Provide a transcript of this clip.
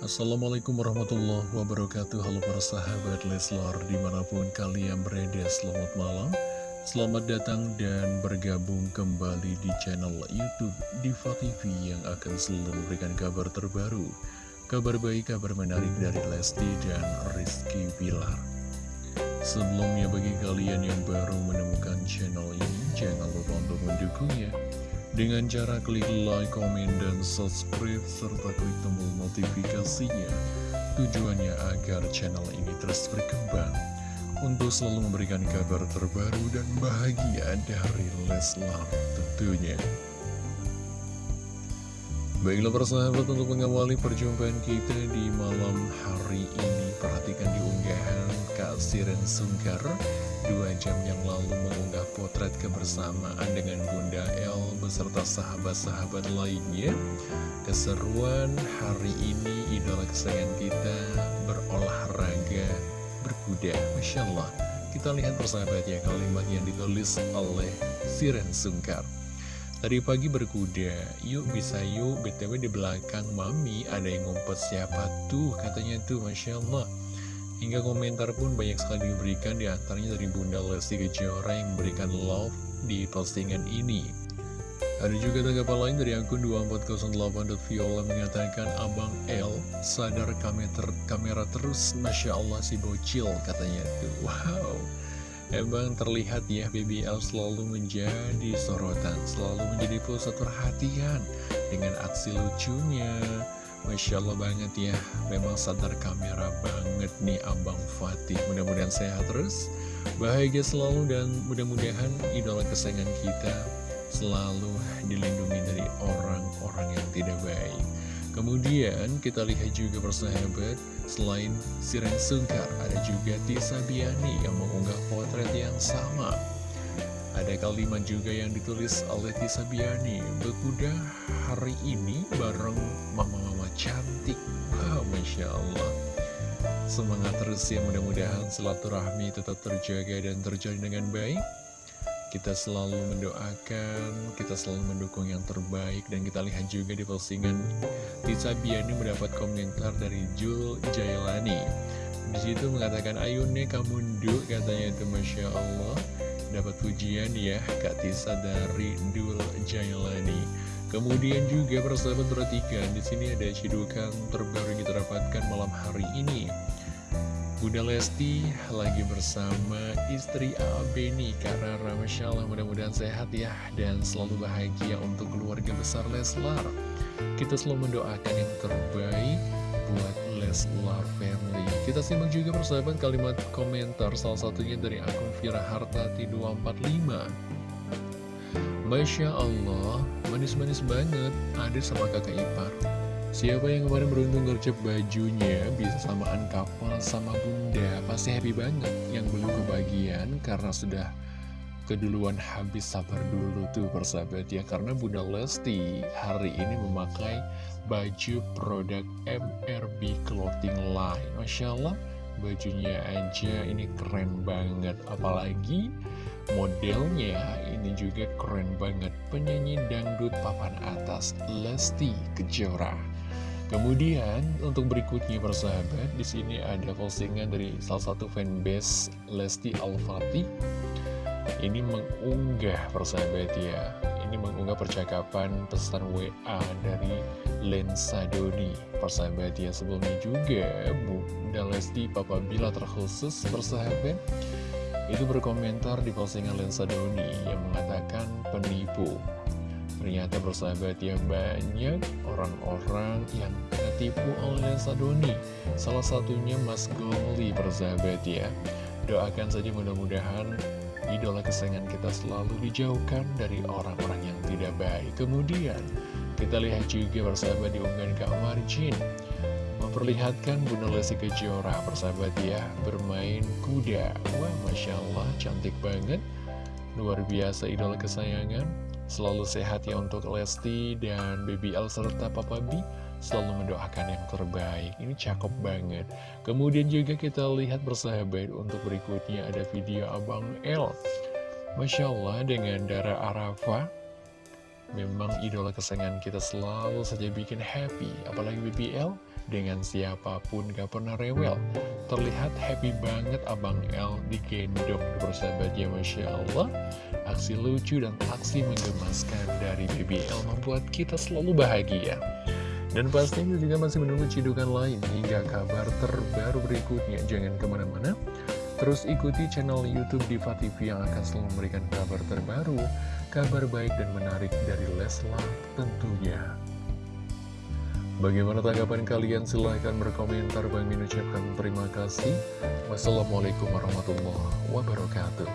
Assalamualaikum warahmatullahi wabarakatuh. Halo para sahabat Leslar Di mana pun kalian berada selamat malam. Selamat datang dan bergabung kembali di channel Youtube Diva TV Yang akan selalu memberikan kabar terbaru. Kabar baik, kabar menarik dari Lesti dan Rizky Bilar. Sebelumnya bagi kalian yang baru menemukan channel ini Jangan lupa untuk mendukungnya dengan cara klik like, komen, dan subscribe, serta klik tombol notifikasinya. Tujuannya agar channel ini terus berkembang untuk selalu memberikan kabar terbaru dan bahagia dari Leslar tentunya. Baiklah persahabat untuk mengawali perjumpaan kita di malam hari ini Perhatikan di unggahan Siren Sungkar Dua jam yang lalu mengunggah potret kebersamaan dengan Bunda El Beserta sahabat-sahabat lainnya. Keseruan hari ini idola kesayangan kita berolahraga berkuda. Masya Allah. Kita lihat persahabat ya kalimat yang ditulis oleh Siren Sungkar. Tadi pagi berkuda, yuk bisa yuk, BTW di belakang mami ada yang ngumpet siapa tuh, katanya tuh, Masya Allah. Hingga komentar pun banyak sekali diberikan di antaranya dari Bunda Lesti Kejora yang memberikan love di postingan ini. Ada juga tanggapan lain dari akun 2408.viola mengatakan Abang L sadar kamera, kamera terus Masya Allah si bocil katanya tuh Wow Emang terlihat ya BBL selalu menjadi sorotan, selalu menjadi pusat perhatian dengan aksi lucunya. Masya Allah banget ya, memang sadar kamera banget nih Abang Fatih. Mudah-mudahan sehat terus, bahagia selalu dan mudah-mudahan idola kesayangan kita selalu dilindungi dari orang-orang yang tidak baik. Kemudian kita lihat juga persahabat, selain Siren Sungkar, ada juga Tisa Biani yang mengunggah potret yang sama. Ada kalimat juga yang ditulis oleh Tisa Biani, berkuda hari ini bareng mama-mama cantik. Wow, Masya Allah. Semangat terus ya, mudah-mudahan silaturahmi tetap terjaga dan terjalin dengan baik. Kita selalu mendoakan, kita selalu mendukung yang terbaik, dan kita lihat juga di postingan Tisa Biani mendapat komentar dari Jul Jailani. Di situ mengatakan, ayo nih kamu nduk, katanya itu Masya Allah. Dapat pujian ya, Kak Tisa dari Jul Jailani. Kemudian juga persahabat perhatikan, di sini ada cidukan terbaru yang kita dapatkan malam hari ini. Bunda Lesti lagi bersama istri Abeni Karena Masya Allah mudah-mudahan sehat ya Dan selalu bahagia untuk keluarga besar Leslar. Kita selalu mendoakan yang terbaik buat Leslar Family. Kita simak juga persahabat kalimat komentar Salah satunya dari akun Vira Hartati 245 Masya Allah, manis-manis banget. Ada sama kakak ipar. Siapa yang kemarin beruntung gercep bajunya bisa samaan kapal sama bunda Pasti happy banget. Yang belum kebagian karena sudah keduluan habis sabar dulu tuh persahabat ya. Karena bunda Lesti hari ini memakai baju produk MRB Clothing Line. Masya Allah bajunya aja ini keren banget. Apalagi modelnya ini juga keren banget Penyanyi dangdut papan atas Lesti Kejora Kemudian untuk berikutnya persahabat, di sini ada postingan dari salah satu fanbase Lesti Al-Fatih. Ini mengunggah persahabat ya, ini mengunggah percakapan pesan WA dari Lensa Doni. Persahabat ya, sebelumnya juga Bunda Lesti Papa Bila terkhusus persahabat itu berkomentar di postingan Lensa Doni yang mengatakan penipu. Ternyata bersahabat ya banyak orang-orang yang tertipu oleh Sadoni Salah satunya Mas Goli bersahabat ya. Doakan saja mudah-mudahan idola kesayangan kita selalu dijauhkan dari orang-orang yang tidak baik. Kemudian kita lihat juga bersahabat di unggahan Kak Marjin Memperlihatkan Bunda Lesti Kejora bersahabat ya bermain kuda. Wah Masya Allah cantik banget. Luar biasa idola kesayangan. Selalu sehat ya untuk Lesti dan Baby L serta Papa B. Selalu mendoakan yang terbaik. Ini cakep banget. Kemudian juga kita lihat bersahabat Untuk berikutnya ada video Abang L. Masya Allah dengan darah Arafah Memang idola kesayangan kita selalu saja bikin happy Apalagi BBL dengan siapa pun gak pernah rewel. Terlihat happy banget Abang L digendong bersahabatnya Masya Allah. Aksi lucu dan aksi menggemaskan dari BBL membuat kita selalu bahagia. Dan pastinya juga masih menunggu cidukan lain hingga kabar terbaru berikutnya. Jangan ke mana-mana, terus ikuti channel Youtube Diva TV yang akan selalu memberikan kabar terbaru, kabar baik dan menarik dari Leslar tentunya. Bagaimana tanggapan kalian? Silahkan berkomentar. Bang Min ucapkan terima kasih. Wassalamualaikum warahmatullahi wabarakatuh.